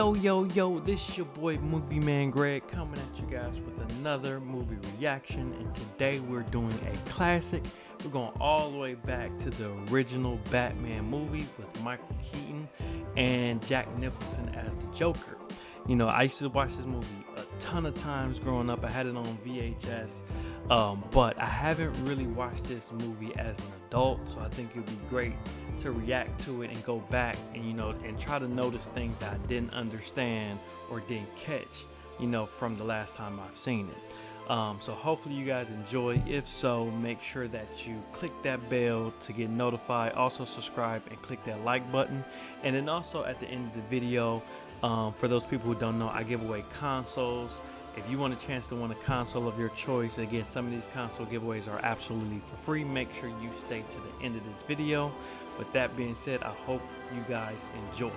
Yo, yo, yo, this is your boy Movie Man Greg coming at you guys with another movie reaction. And today we're doing a classic. We're going all the way back to the original Batman movie with Michael Keaton and Jack Nicholson as the Joker. You know, I used to watch this movie a ton of times growing up. I had it on VHS, um, but I haven't really watched this movie as an adult. So I think it'd be great to react to it and go back and you know and try to notice things that I didn't understand or didn't catch, you know, from the last time I've seen it. Um, so hopefully you guys enjoy. If so, make sure that you click that bell to get notified. Also subscribe and click that like button. And then also at the end of the video, um, for those people who don't know, I give away consoles. If you want a chance to win a console of your choice, again, some of these console giveaways are absolutely for free. Make sure you stay to the end of this video. With that being said, I hope you guys enjoy.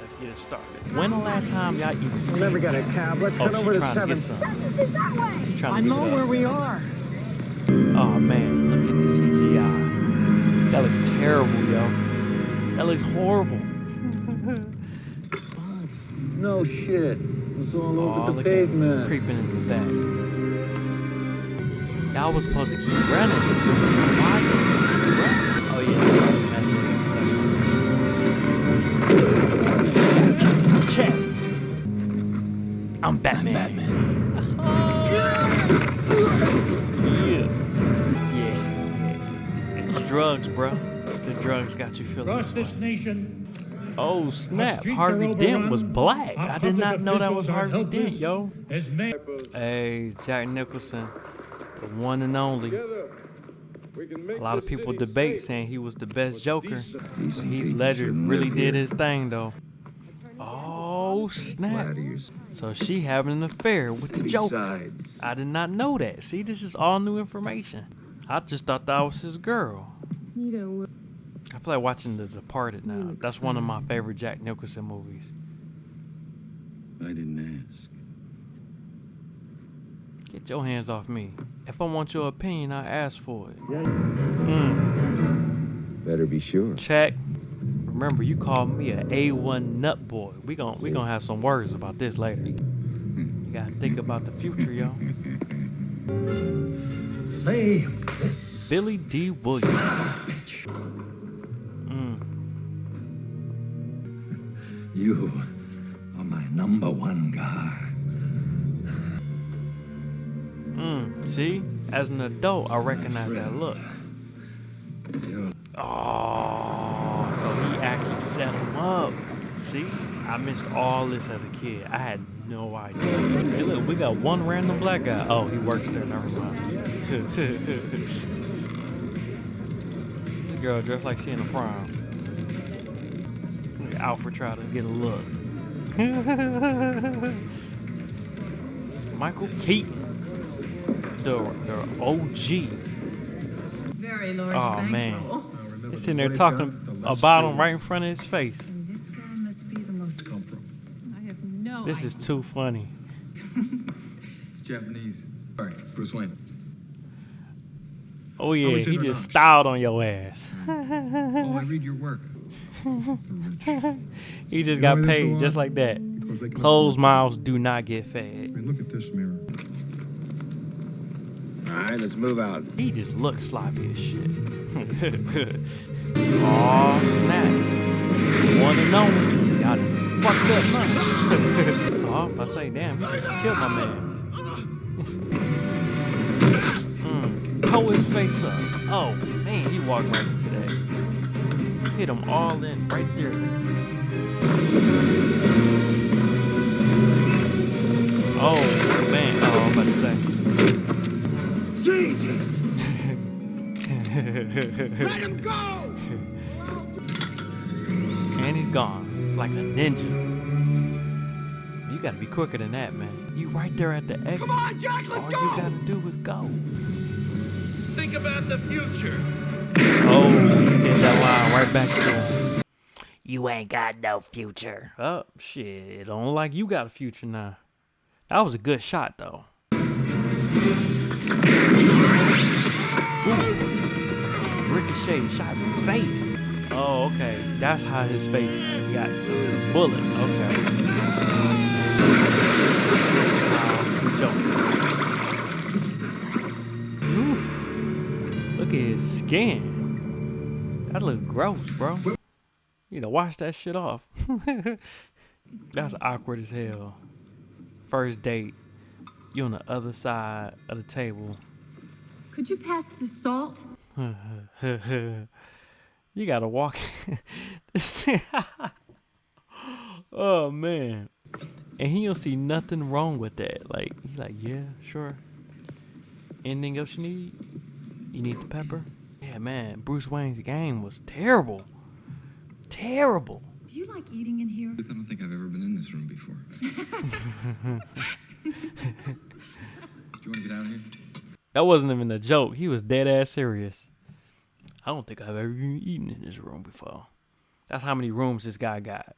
Let's get it started. When the last time y'all even I never got a cab. Let's Oh, cut she over to trying to get 7th. some. Seventh is that way. She trying to I know where we are. Oh man, look at the CGI. That looks terrible, yo. That looks horrible. No shit. It's all Oh, over the look pavement. creeping in the back. Y'all was supposed to keep running. Why you keep running? Oh yeah, that's it. Chess. I'm Batman. yeah. Yeah. It's the drugs, bro. The drugs got you feeling Across this this nation, Oh snap! Harvey are Dent was black. I did not know that was Harvey Dent, yo. as men. Hey, Jack Nicholson, the one and only. A lot of people debate saying he was the best Joker. Decent Heath people Ledger really did his thing though. Oh snap! So she having an affair with the Joker. I did not know that. See, this is all new information. I just thought that was his girl. You know, I feel like watching The Departed now. That's one of my favorite Jack Nicholson movies. I didn't ask. Get your hands off me. If I want your opinion, I ask for it. Mm, Better be sure. check. Remember, you called me a A1 nut boy. We gon' we gonna have some words about this later. You gotta think about the future, yo. Say this. Billy Dee Williams. You are my number one guy. mm. See, as an adult, I recognize that look. You're Oh, so he actually set him up. See, I missed all this as a kid. I had no idea. Hey, look, we got one random black guy. Oh, he works there. Never mind. the girl dressed like she in a prom. Look at Alfred try to get a look. Michael Keaton, the the OG. Very large Oh, man. bankroll. He's sitting there talking about him right in front of his face. And this guy must be the most. come from? I have no This idea. is too funny. It's Japanese. All right, Bruce Wayne. Oh yeah, he just Knox. styled on your ass. Hmm. Oh, I read your work. He just You got know so paid just like that. Because Closed mouths do not get I fed. mean, look at this mirror. All right, let's move out. He just looks sloppy as shit. Aw, snap. One and only. Y'all done fucked up, man. oh, I say, damn, he killed my man. mm, toe his face up. Oh, man, he walked right into that. Hit him all in right there. Oh, man. Oh, I'm about to say. Jesus! Let him go! And he's gone. Like a ninja. You gotta be quicker than that, man. You right there at the exit. Come on, Jack, let's All go! you gotta do is go. Think about the future. Oh, right back to. You ain't got no future. Oh, shit. Don't look like you got a future now. That was a good shot, though. Ooh. Ricochet shot in the face. Oh, okay. That's how his face got bullet. Okay. Oof. Look at his skin. That look gross, bro. You need to wash that shit off. That's awkward as hell. First date. You on the other side of the table. Could you pass the salt? you gotta walk. oh man, and he don't see nothing wrong with that. Like he's like, yeah, sure. Anything else you need? You need the pepper? Yeah, man. Bruce Wayne's game was terrible. Terrible. Do you like eating in here? I don't think I've ever been in this room before. Do you want to get out of here? That wasn't even a joke. He was dead ass serious. I don't think I've ever even eaten in this room before. That's how many rooms this guy got.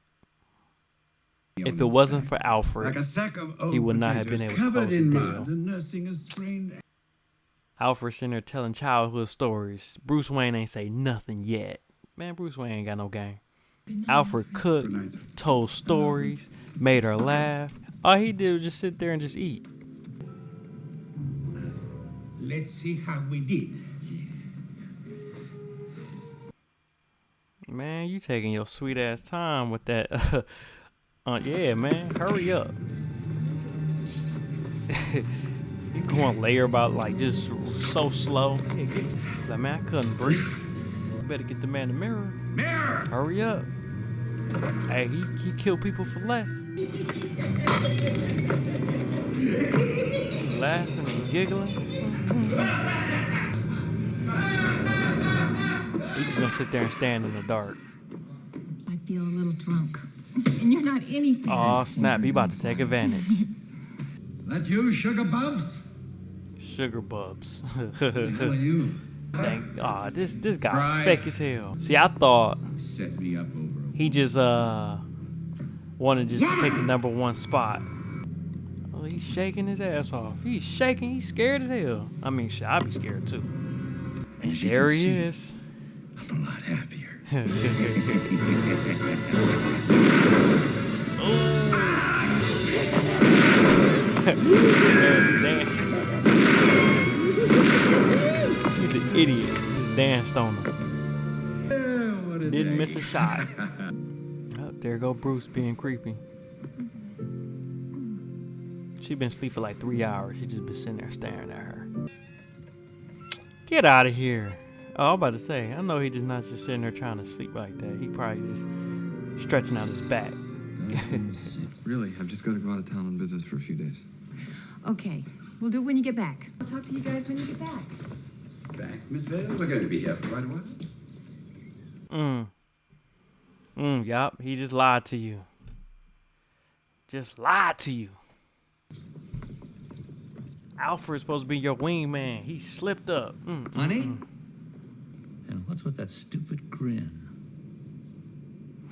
If it wasn't for Alfred, like a sack of old he would not have been able to covered close the in deal. mud and nursing a sprained Alfred sitting there telling childhood stories. Bruce Wayne ain't say nothing yet. Man, Bruce Wayne ain't got no game. Alfred cooked, Good night, sir. told stories, made her laugh. All he did was just sit there and just eat. Let's see how we did. Man, you taking your sweet ass time with that. uh, yeah, man, hurry up. you going layer about like just so slow. Yeah, get, like, man, I couldn't breathe. You better get the man the mirror. Mirror! Hurry up. Hey, he, he killed people for less. Laughing and giggling. He's just gonna sit there and stand in the dark. I feel a little drunk. And you're not anything. Oh snap, he about to take advantage. That you, Sugar Bubs? Sugar bubs. The are you? Thank aw, this this guy Fried. fake as hell. See, I thought Set me up over he just uh wanted just to take the number one spot. Oh, he's shaking his ass off. He's shaking. He's scared as hell. I mean, shit, I'd be scared too. You There he see, is. I'm a lot happier. Damn. He's an idiot. Just danced on him. Yeah, what a Didn't day. miss a shot. oh, there go Bruce being creepy. She been asleep for like three hours. She just been sitting there staring at her. Get out of here. Oh, I'm about to say, I know he just not just sitting there trying to sleep like that. He probably just stretching out his back. Really, I've just got to go out of town on business for a few days. Okay, we'll do it when you get back. I'll talk to you guys when you get back. Back, Miss Vale. We're going to be here for quite a while. Mm. Mm, yup. He just lied to you. Just lied to you. Alfred's supposed to be your wingman. He slipped up. Mm. Honey? Mm. And what's with that stupid grin?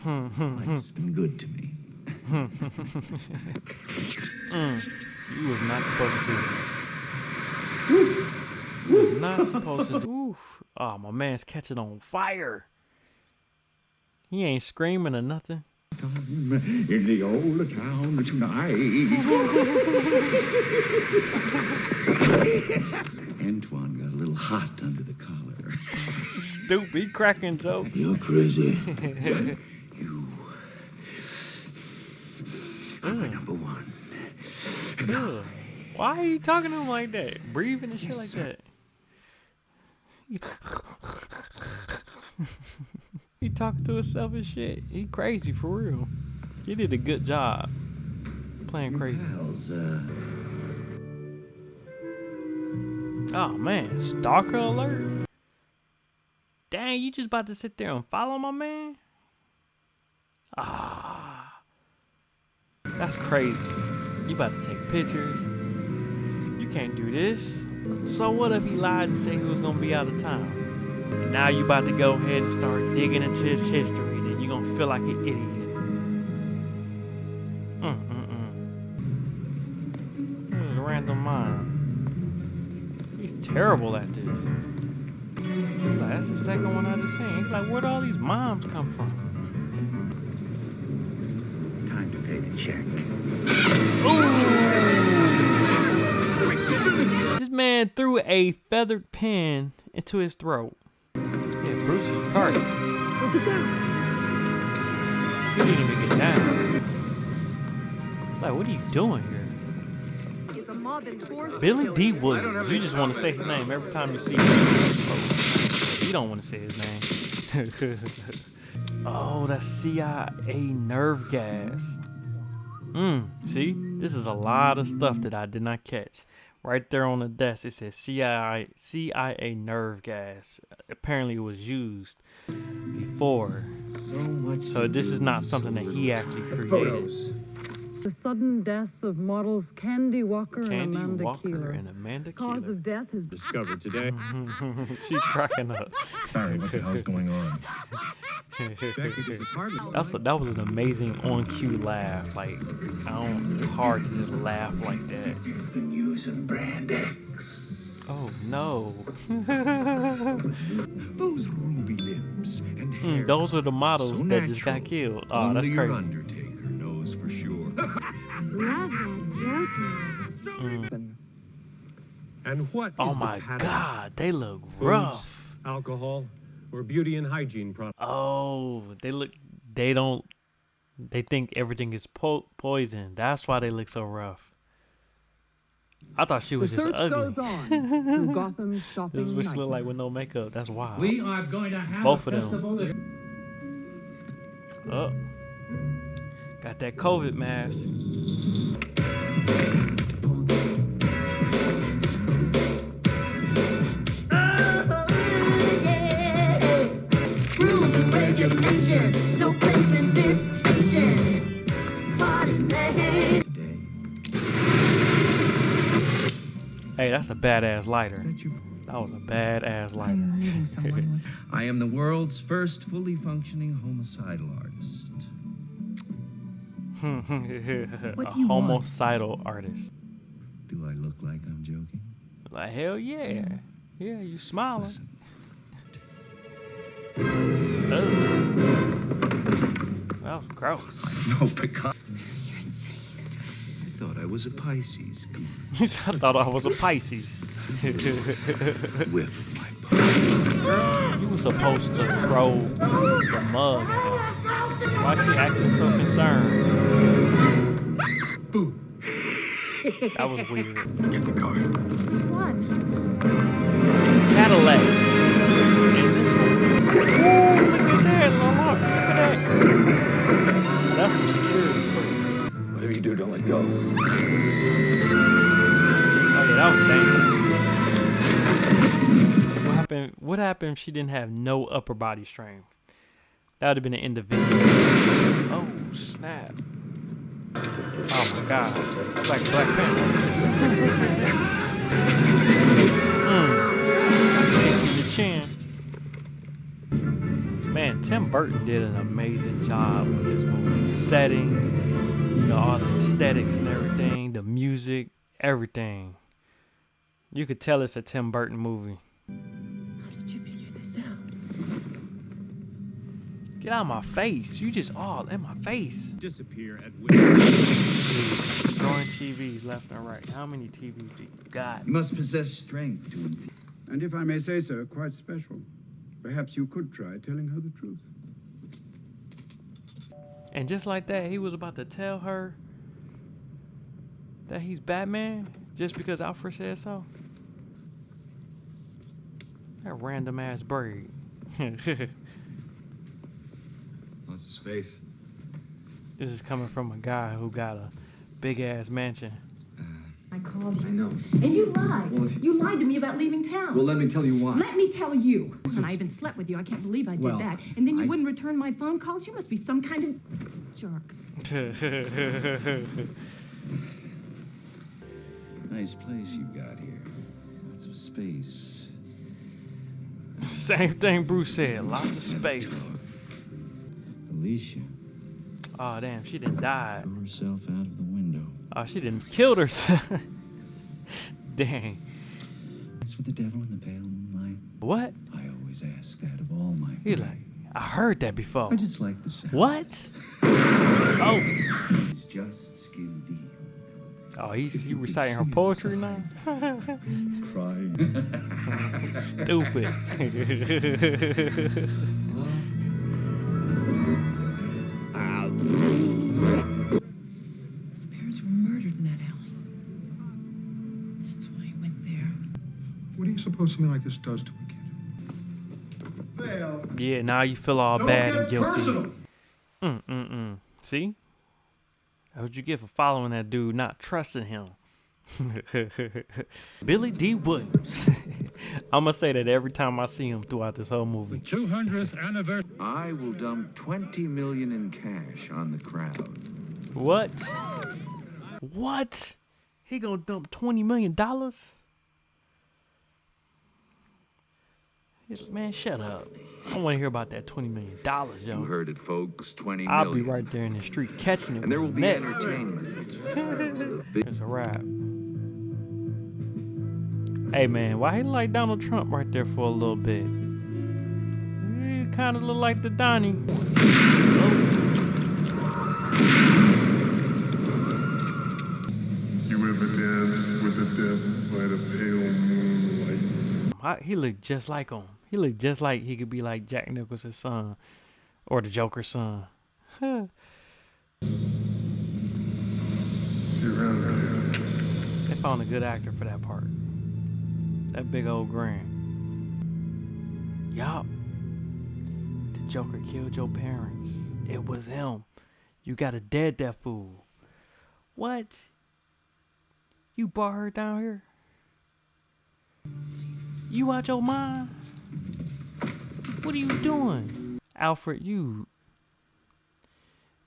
Hmm. hmm Life's hmm. been good to me. Hmm, mm. You was not supposed to do. You was not supposed to do. Oof. Oh, my man's catching on fire. He ain't screaming or nothing. In the old town tonight. Antoine got a little hot under the collar. Stupid. Cracking jokes. You're crazy. you. are my number one. Ugh. Why are you talking to him like that? Breathing and shit like that. he talking to himself and shit. He crazy for real. He did a good job playing crazy. Uh, Oh man, stalker alert. Dang, you just about to sit there and follow my man? Ah. That's crazy. You about to take pictures. You can't do this. So what if he lied and said he was gonna be out of town? And now you about to go ahead and start digging into his history. Then you're gonna feel like an idiot. Mm mm mm. This is random mind. He's terrible at this. Like, that's the second one I just seen. He's like, where'd all these moms come from? time to pay the check. Man threw a feathered pen into his throat. Yeah, Bruce is retarded. He didn't even get down. Like, what are you doing here? Is a mob in? Billy Dee Williams. You just want to say his name every time you see him. You don't want to say his name. oh, that's CIA nerve gas. Hmm. See, this is a lot of stuff that I did not catch. Right there on the desk, it says CIA CIA nerve gas. Apparently, it was used before. So much. So this is not something that he actually created. Photos. The sudden deaths of models Candy Walker and Amanda Walker Keeler. and Amanda Cause Keeler. of death has been Discovered today. She's cracking up. Barry, what the hell's going on? This is hardly. That's a, that was an amazing on cue laugh. Like I don't. It's hard to just laugh like that. Been using Brand X. Oh no. Those ruby lips and hair. Mm, those are the models so that just got natural. killed. Oh, Only that's your crazy. Undertaker knows for sure. Love that joking. And what is Oh the my pattern? god, they look Foods, rough. alcohol, or beauty and hygiene products? Oh, they look. They don't. They think everything is po- poison. That's why they look so rough. I thought she was the was just search ugly. goes on through Gotham's shopping. This shopping is what she look nightmare. like with no makeup. That's wild. We are going to have Both a of them. festival that Oh. Got that COVID mask. Oh, Rules and regulations, that's a badass lighter. That you. That was a badass lighter. I'm meeting someone who wants I am the world's first fully functioning homicidal artist. What a do you want? homicidal artist. Do I look like I'm joking? Like hell yeah, yeah. You smiling? Listen, Ugh. That was gross. no Picasso. You're insane. I thought I was a Pisces. Come I thought I was a Pisces. on, whiff of my body. you were supposed to throw the mug. at her. Why she acting so concerned? Boo. That was weird. Get the car. Which one? Cadillac. And this one. Ooh, look at that, Lala. Look at that. That's some security footage. You do, don't let go. Oh yeah, that was dangerous. What happened? What happened if she didn't have no upper body strength? That would have been the end of video. Oh snap! Oh my god! Like Black Panther. mm. Your chin. Man, Tim Burton did an amazing job with this movie. The setting, you know, all the aesthetics and everything, the music, everything. You could tell it's a Tim Burton movie. How did you figure this out? Get out of my face. You just all in my face. Disappear at will. Destroying TVs left and right. How many TVs do you got? You must possess strength to infuse. And if I may say so, quite special. Perhaps you could try telling her the truth. And just like that, he was about to tell her that he's Batman just because Alfred said so. That random ass bird. Lots of space. This is coming from a guy who got a big ass mansion. I called you. I know. And you lied. Well, if- you lied to me about leaving town. Well, let me tell you why. Let me tell you. And I even slept with you. I can't believe I did Well, that. And then you I- wouldn't return my phone calls. You must be some kind of jerk. Nice place you got here. Lots of space. Same thing Bruce said. Lots of space. Alicia Oh damn, she didn't die. threw herself out of the window. Oh, she didn't killed herself. Dang. That's for the devil in the pale moonlight. What? I always ask that of all my He's like, I heard that before. I just like the sound. What? Oh, It's just skin deep. Oh, he's he reciting her poetry now. Crying. Stupid. What do you suppose something like this does to a kid? Val, yeah, now you feel all don't bad get and guilty. personal. Mm mm mm. See? That's what you get for following that dude, not trusting him. Billy Dee Williams. I'm gonna say that every time I see him throughout this whole movie. 200th anniversary. I will dump 20 million in cash on the crowd. What? What? He gonna dump twenty million dollars? Man, shut up. I want to hear about that twenty million dollars, yo. You heard it, folks. 20 I'll be right there in the street catching it. And there will be a net. entertainment. It's a wrap. Hey man, why he like Donald Trump right there for a little bit? He kind of look like the Donnie. You ever dance with the devil by the pale moonlight? I, he looked just like him. He looked just like he could be like Jack Nicholson's son or the Joker's son. They found a good actor for that part. That big old grin. Yup. The Joker killed your parents. It was him. You gotta dead that fool. What? You brought her down here? You out your mind? What are you doing? Alfred, you.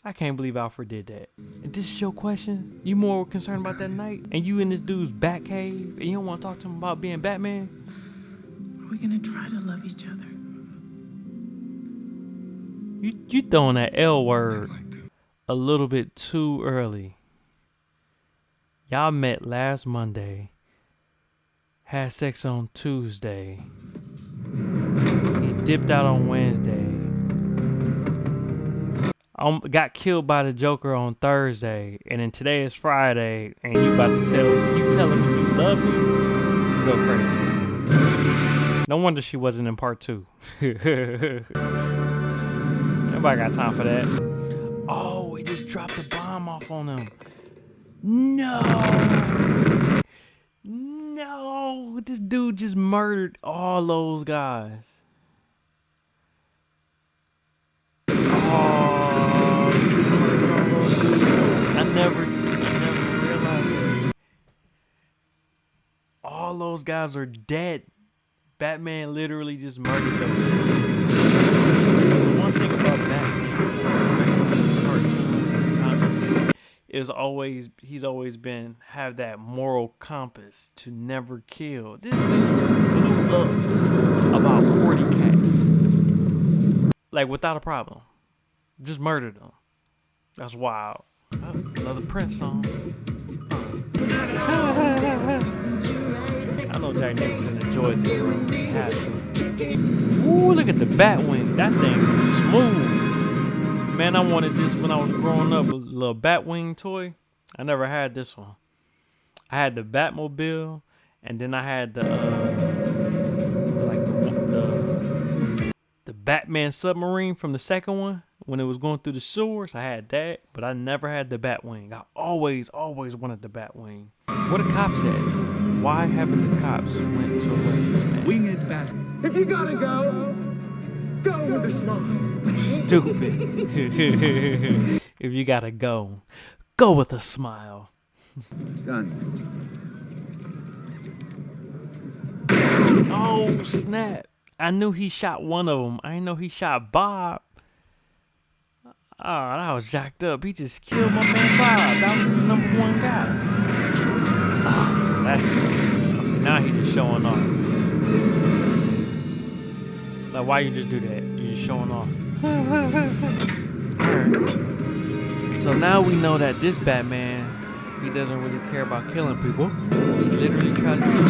I can't believe Alfred did that. And this is your question? You more concerned about that night? And you in this dude's bat cave? And you don't want to talk to him about being Batman? Are we gonna try to love each other? You, you throwing that L word Like a little bit too early. Y'all met last Monday, had sex on Tuesday. He dipped out on Wednesday. Um, got killed by the Joker on Thursday, and then today is Friday, and you about to tell you telling me you love me? Go crazy. No wonder she wasn't in part two. Nobody got time for that. Oh, we just dropped a bomb off on him. No. No. This dude just murdered all those guys. Oh. I never, I never realized that. All those guys are dead. Batman literally just murdered those is always he's always been have that moral compass to never kill. This dude just blew up about 40 cats. Like without a problem. Just murdered them. That's wild. Oh, another Prince song. I know Jack Nicholson enjoyed this. Ooh, look at the Batwing. That thing is smooth. Man, I wanted this when I was growing up. A little Batwing toy. I never had this one. I had the Batmobile, and then I had the uh, like the, the the Batman submarine from the second one when it was going through the sewers. I had that, but I never had the Batwing. I always, always wanted the Batwing. What the cops at? Why haven't the cops went to arrest this man? winged bat. If you gotta go, go with a smile. Stupid. if you gotta go, go with a smile. Done. Oh snap! I knew he shot one of them. I didn't know he shot Bob. Oh, that was jacked up. He just killed my man Bob. That was his number one guy. Oh, that's see now he's just showing off. Like why you just do that? You're just showing off. So now we know that this Batman, he doesn't really care about killing people. He literally tried to kill them.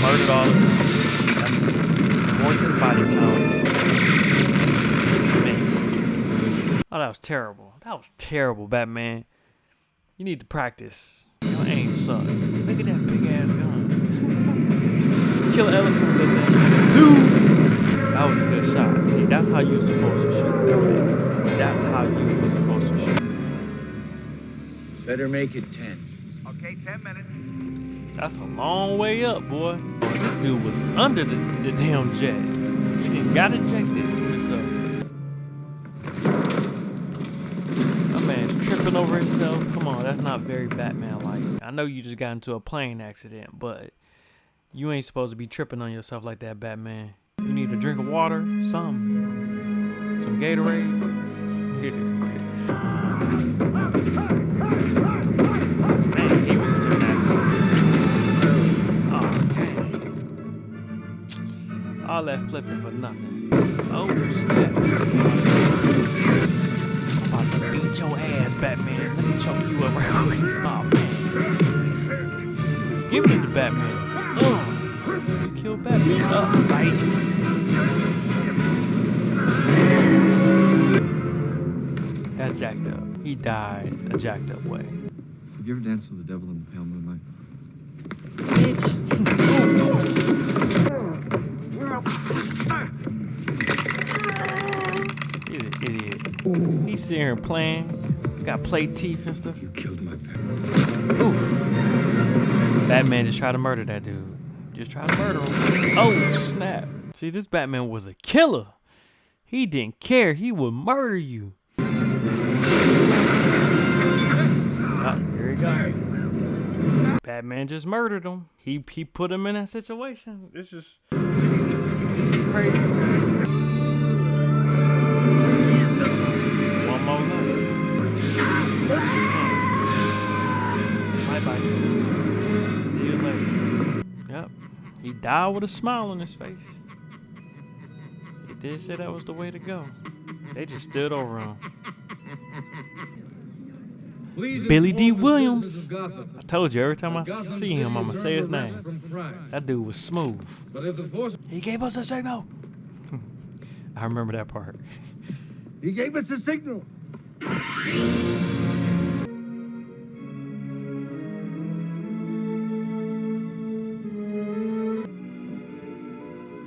Murdered all of them. More to the body count. Oh, that was terrible. That was terrible, Batman. You need to practice. Your aim sucks. Kill elephant with that. Dude! That was a good shot. See, that's how you're supposed to shoot. that. That's how you were supposed to shoot. Better make it ten. Okay, 10 minutes. That's a long way up, boy. This dude was under the, the damn jet. He didn't got ejected. So. My man's tripping over himself. Come on, that's not very Batman-like. I know you just got into a plane accident, but you ain't supposed to be tripping on yourself like that, Batman. You need a drink of water, some, some Gatorade. All that flipping for nothing. Oh, snap. I'm about to beat your ass, Batman. Let me choke you up real quick. Oh, man. Give it to Batman. He died a jacked up way. Have you ever danced with the devil in the pale moonlight? He's an idiot. He's sitting here playing. Got play teeth and stuff. You killed my parents. Oof. Batman just tried to murder that dude. Just tried to murder him. Oh, snap. See, this Batman was a killer. He didn't care. He would murder you. He goes. Batman just murdered him. He he put him in that situation. This is this is, this is crazy. One more left. Hmm. Bye bye. See you later. Yep. He died with a smile on his face. He did say that was the way to go. They just stood over him. Billy Dee Williams. citizens of Gotham I told you every time I see him, I'ma say his name. That dude was smooth. But if the force He gave us a signal. I remember that part. He gave us a signal.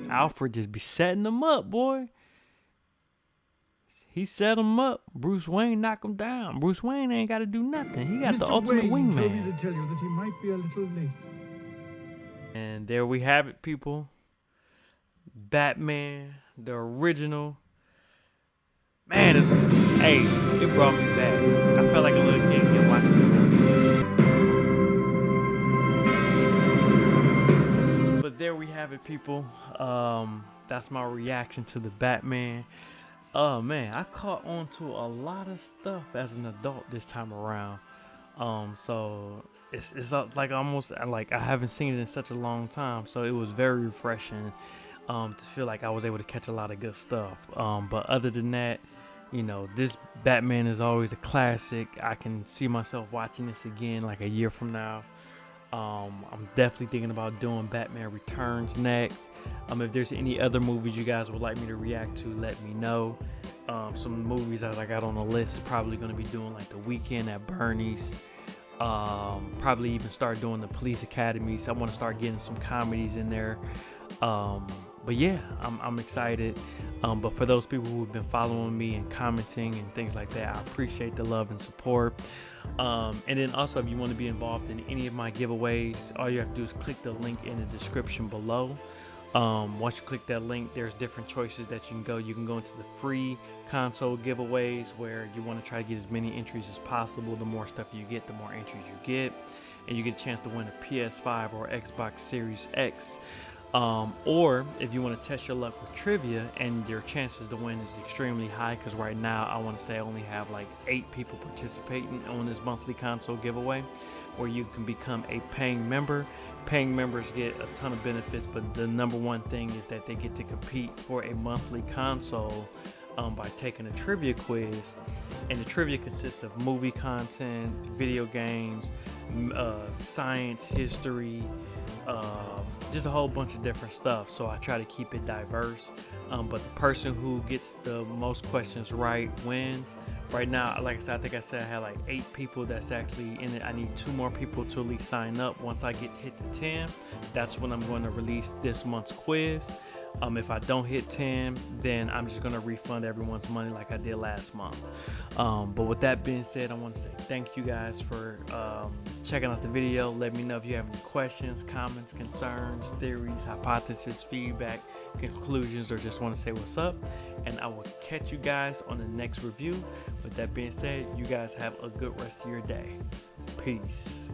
Alfred just be setting them up, boy. He set him up. Bruce Wayne knock him down. Bruce Wayne ain't got to do nothing. He got the ultimate Wayne told me wingman. to tell you that he might be a little late. And there we have it, people. Batman, the original. Man, it's, hey, it brought me back. I felt like a little kid again watching this. But there we have it, people. Um, that's my reaction to the Batman. Oh man, I caught on to a lot of stuff as an adult this time around. Um, so it's it's like almost uh, like I haven't seen it in such a long time. So it was very refreshing um, to feel like I was able to catch a lot of good stuff. Um, but other than that, you know, this Batman is always a classic. I can see myself watching this again like a year from now. Um, I'm definitely thinking about doing Batman Returns next. Um, if there's any other movies you guys would like me to react to, let me know. Um, some movies that I got on the list, probably going to be doing like The Weekend at Bernie's. Um, probably even start doing the Police Academies. I want to start getting some comedies in there. Um, but yeah, I'm, I'm excited. Um, but for those people who have been following me and commenting and things like that, I appreciate the love and support. Um, and then also, if you want to be involved in any of my giveaways, all you have to do is click the link in the description below. Um, once you click that link, there's different choices that you can go. You can go into the free console giveaways where you want to try to get as many entries as possible. The more stuff you get, the more entries you get, and you get a chance to win a PS5 or Xbox Series X. Um, or if you want to test your luck with trivia and your chances to win is extremely high, because right now I want to say I only have like eight people participating on this monthly console giveaway, where you can become a paying member. Paying members get a ton of benefits, but the number one thing is that they get to compete for a monthly console um, by taking a trivia quiz. And the trivia consists of movie content, video games, uh, science, history, um, just a whole bunch of different stuff. So I try to keep it diverse. Um, but the person who gets the most questions right wins. Right now, like I said, I think I said I had like eight people that's actually in it. I need two more people to at least sign up. Once I get hit to 10, that's when I'm going to release this month's quiz. Um, if I don't hit 10, then I'm just gonna refund everyone's money like I did last month. Um, but with that being said, I want to say thank you guys for um, checking out the video. Let me know if you have any questions, comments, concerns, theories, hypotheses, feedback, conclusions, or just want to say what's up. And I will catch you guys on the next review. With that being said, you guys have a good rest of your day. Peace.